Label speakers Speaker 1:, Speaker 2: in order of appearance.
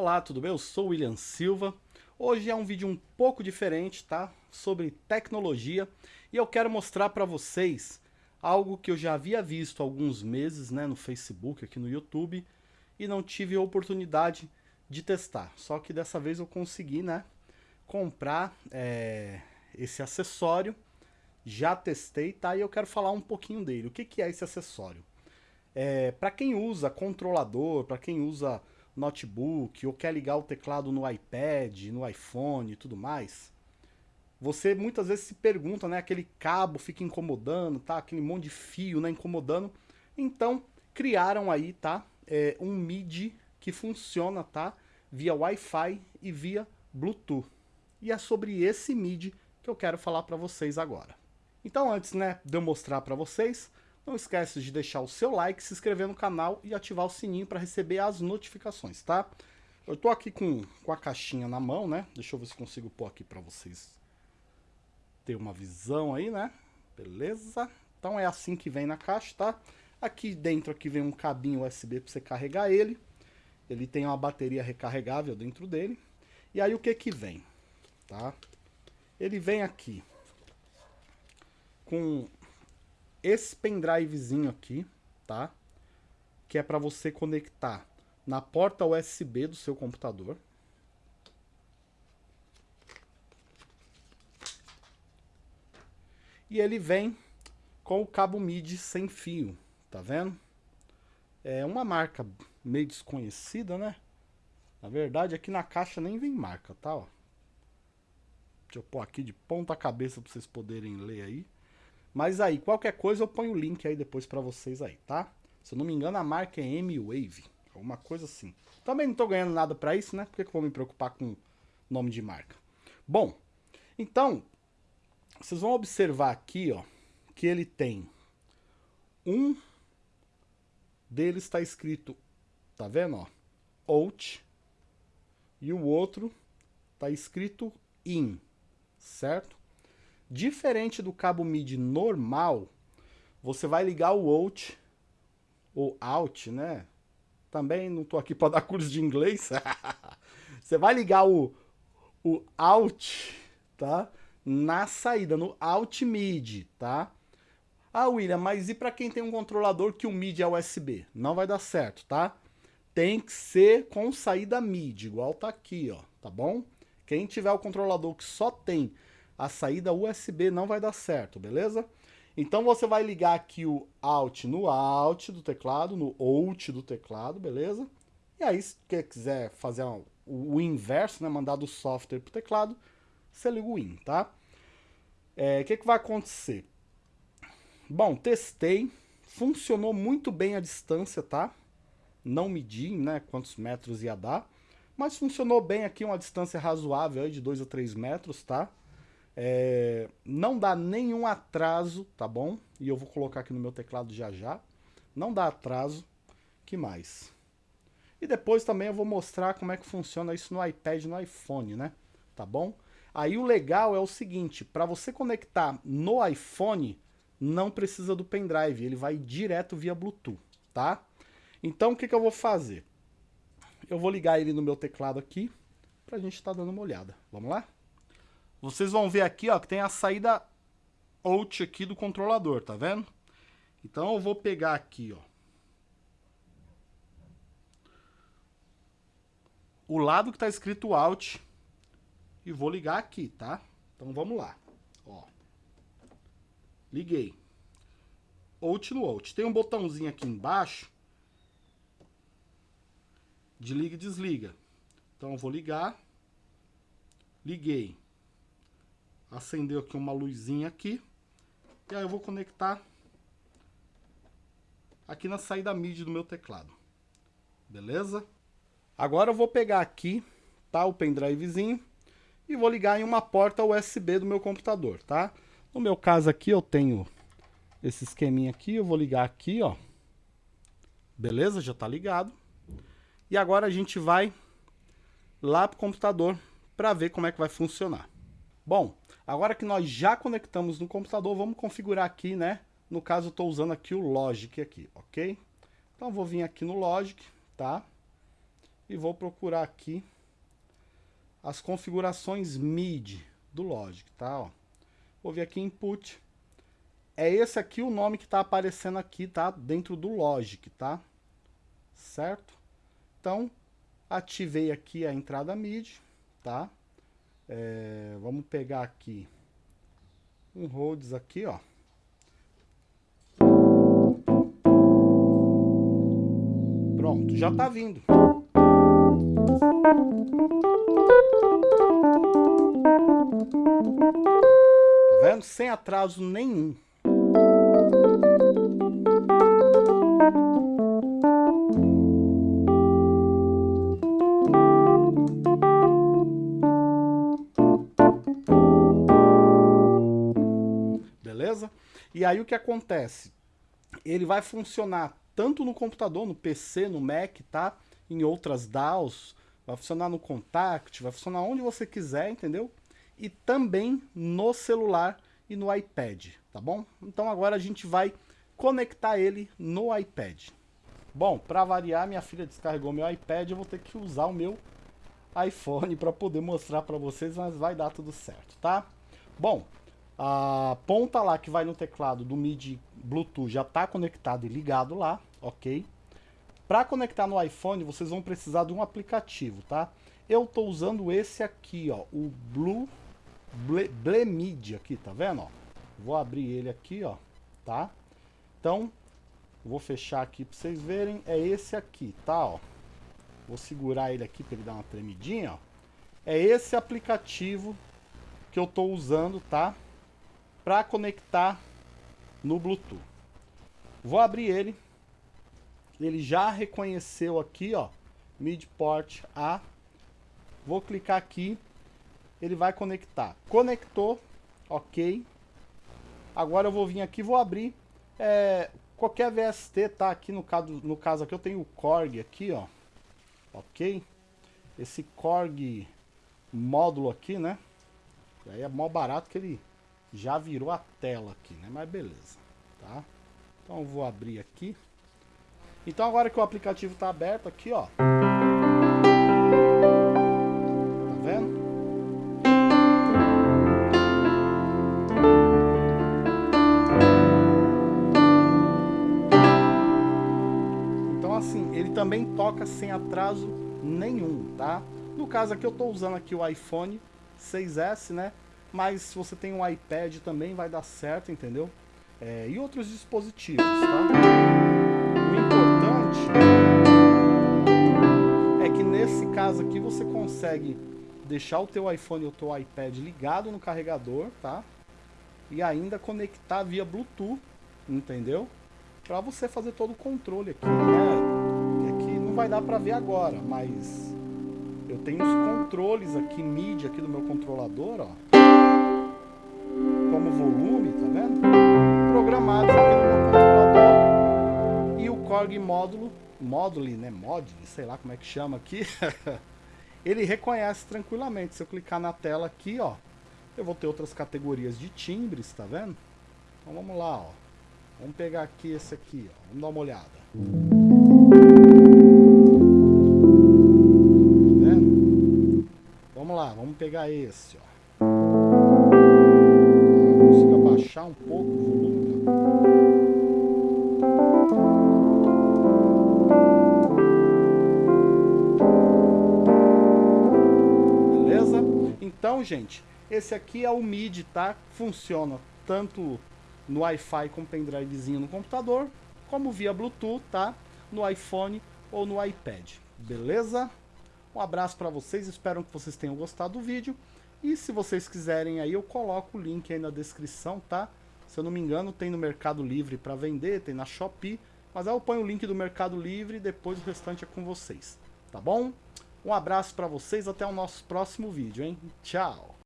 Speaker 1: Olá, tudo bem? Eu sou o William Silva. Hoje é um vídeo um pouco diferente, tá? Sobre tecnologia e eu quero mostrar para vocês algo que eu já havia visto há alguns meses, né, no Facebook, aqui no YouTube e não tive a oportunidade de testar. Só que dessa vez eu consegui, né, comprar é, esse acessório. Já testei, tá? E eu quero falar um pouquinho dele. O que, que é esse acessório? É, para quem usa controlador, para quem usa notebook ou quer ligar o teclado no iPad, no iPhone e tudo mais, você muitas vezes se pergunta, né, aquele cabo fica incomodando, tá? Aquele monte de fio, né, incomodando. Então, criaram aí, tá? É, um MIDI que funciona, tá? Via Wi-Fi e via Bluetooth. E é sobre esse MIDI que eu quero falar para vocês agora. Então, antes, né, de eu mostrar para vocês, não esquece de deixar o seu like, se inscrever no canal e ativar o sininho para receber as notificações, tá? Eu tô aqui com, com a caixinha na mão, né? Deixa eu ver se consigo pôr aqui para vocês ter uma visão aí, né? Beleza? Então é assim que vem na caixa, tá? Aqui dentro aqui vem um cabinho USB para você carregar ele. Ele tem uma bateria recarregável dentro dele. E aí o que que vem, tá? Ele vem aqui com esse pendrivezinho aqui, tá? Que é para você conectar na porta USB do seu computador. E ele vem com o cabo MIDI sem fio, tá vendo? É uma marca meio desconhecida, né? Na verdade, aqui na caixa nem vem marca, tá? Ó. Deixa eu pôr aqui de ponta cabeça para vocês poderem ler aí. Mas aí, qualquer coisa eu ponho o link aí depois pra vocês aí, tá? Se eu não me engano, a marca é M-Wave, alguma coisa assim. Também não tô ganhando nada pra isso, né? Por que, que eu vou me preocupar com nome de marca? Bom, então, vocês vão observar aqui, ó, que ele tem um deles está escrito, tá vendo, ó, out, e o outro tá escrito in, certo? Diferente do cabo MIDI normal, você vai ligar o out, ou out, né? Também não tô aqui para dar curso de inglês. você vai ligar o, o out, tá? Na saída, no out MIDI, tá? Ah, William, mas e para quem tem um controlador que o MIDI é USB? Não vai dar certo, tá? Tem que ser com saída MIDI, igual tá aqui, ó, tá bom? Quem tiver o controlador que só tem a saída USB não vai dar certo, beleza? Então você vai ligar aqui o Alt no Alt do teclado, no Out do teclado, beleza? E aí, se você quiser fazer o, o inverso, né, mandar do software pro teclado, você liga o IN, tá? O é, que, que vai acontecer? Bom, testei, funcionou muito bem a distância, tá? Não medi, né, quantos metros ia dar, mas funcionou bem aqui, uma distância razoável aí de 2 a 3 metros, tá? É, não dá nenhum atraso, tá bom? E eu vou colocar aqui no meu teclado já já. Não dá atraso. que mais? E depois também eu vou mostrar como é que funciona isso no iPad e no iPhone, né? Tá bom? Aí o legal é o seguinte, para você conectar no iPhone, não precisa do pendrive, ele vai direto via Bluetooth, tá? Então o que, que eu vou fazer? Eu vou ligar ele no meu teclado aqui, pra gente estar tá dando uma olhada. Vamos lá? Vocês vão ver aqui, ó, que tem a saída out aqui do controlador, tá vendo? Então eu vou pegar aqui, ó. O lado que tá escrito out e vou ligar aqui, tá? Então vamos lá, ó. Liguei. Out no out. Tem um botãozinho aqui embaixo de liga e desliga. Então eu vou ligar. Liguei acendeu aqui uma luzinha aqui. E aí eu vou conectar aqui na saída MIDI do meu teclado. Beleza? Agora eu vou pegar aqui, tá, o pendrivezinho e vou ligar em uma porta USB do meu computador, tá? No meu caso aqui eu tenho esse esqueminha aqui, eu vou ligar aqui, ó. Beleza? Já tá ligado. E agora a gente vai lá pro computador para ver como é que vai funcionar. Bom, agora que nós já conectamos no computador, vamos configurar aqui, né? No caso, eu estou usando aqui o Logic aqui, ok? Então, vou vir aqui no Logic, tá? e vou procurar aqui as configurações MIDI do Logic, tá? Ó. Vou vir aqui Input. É esse aqui o nome que está aparecendo aqui, tá? Dentro do Logic, tá? Certo? Então, ativei aqui a entrada MIDI, tá? É, vamos pegar aqui um Rhodes aqui, ó. Pronto, já tá vindo. Tá vendo? Sem atraso nenhum. E aí o que acontece? Ele vai funcionar tanto no computador, no PC, no Mac, tá? Em outras DAOs, vai funcionar no Contact, vai funcionar onde você quiser, entendeu? E também no celular e no iPad, tá bom? Então agora a gente vai conectar ele no iPad. Bom, para variar, minha filha descarregou meu iPad, eu vou ter que usar o meu iPhone para poder mostrar para vocês, mas vai dar tudo certo, tá? Bom, a ponta lá que vai no teclado do MIDI Bluetooth já está conectado e ligado lá, ok? Para conectar no iPhone, vocês vão precisar de um aplicativo, tá? Eu estou usando esse aqui, ó, o Blue Blemid aqui, tá vendo? Ó? Vou abrir ele aqui, ó, tá? Então, vou fechar aqui para vocês verem, é esse aqui, tá? Ó. Vou segurar ele aqui para ele dar uma tremidinha, ó. É esse aplicativo que eu estou usando, tá? Para conectar no Bluetooth. Vou abrir ele ele já reconheceu aqui, ó, midport A. Vou clicar aqui, ele vai conectar. Conectou, ok. Agora eu vou vir aqui, vou abrir é, qualquer VST, tá? Aqui no caso, no caso aqui eu tenho o Korg aqui, ó, ok. Esse Korg módulo aqui, né? Aí é mó barato que ele já virou a tela aqui, né? Mas beleza, tá? Então vou abrir aqui. Então agora que o aplicativo está aberto aqui, ó. Tá vendo? Então assim, ele também toca sem atraso nenhum, tá? No caso aqui eu estou usando aqui o iPhone 6S, né? Mas se você tem um iPad também vai dar certo, entendeu? É, e outros dispositivos, tá? é que nesse caso aqui você consegue deixar o teu iPhone ou o teu iPad ligado no carregador, tá? E ainda conectar via Bluetooth, entendeu? Para você fazer todo o controle aqui, né? Aqui não vai dar para ver agora, mas eu tenho os controles aqui, MIDI aqui do meu controlador, ó. Controlador. O Korg módulo Module, né? Module, sei lá como é que chama aqui. ele reconhece tranquilamente. Se eu clicar na tela aqui, ó, eu vou ter outras categorias de timbres, tá vendo? Então vamos lá, ó. Vamos pegar aqui esse aqui, ó. Vamos dar uma olhada. Tá vendo? Vamos lá, vamos pegar esse, ó. Consigo abaixar um pouco o volume, ó. Então, gente, esse aqui é o MIDI, tá? Funciona tanto no Wi-Fi com pendrivezinho no computador, como via Bluetooth, tá? No iPhone ou no iPad, beleza? Um abraço para vocês, espero que vocês tenham gostado do vídeo. E se vocês quiserem aí, eu coloco o link aí na descrição, tá? Se eu não me engano, tem no Mercado Livre para vender, tem na Shopee. Mas aí eu ponho o link do Mercado Livre e depois o restante é com vocês, tá bom? Um abraço para vocês, até o nosso próximo vídeo, hein? Tchau!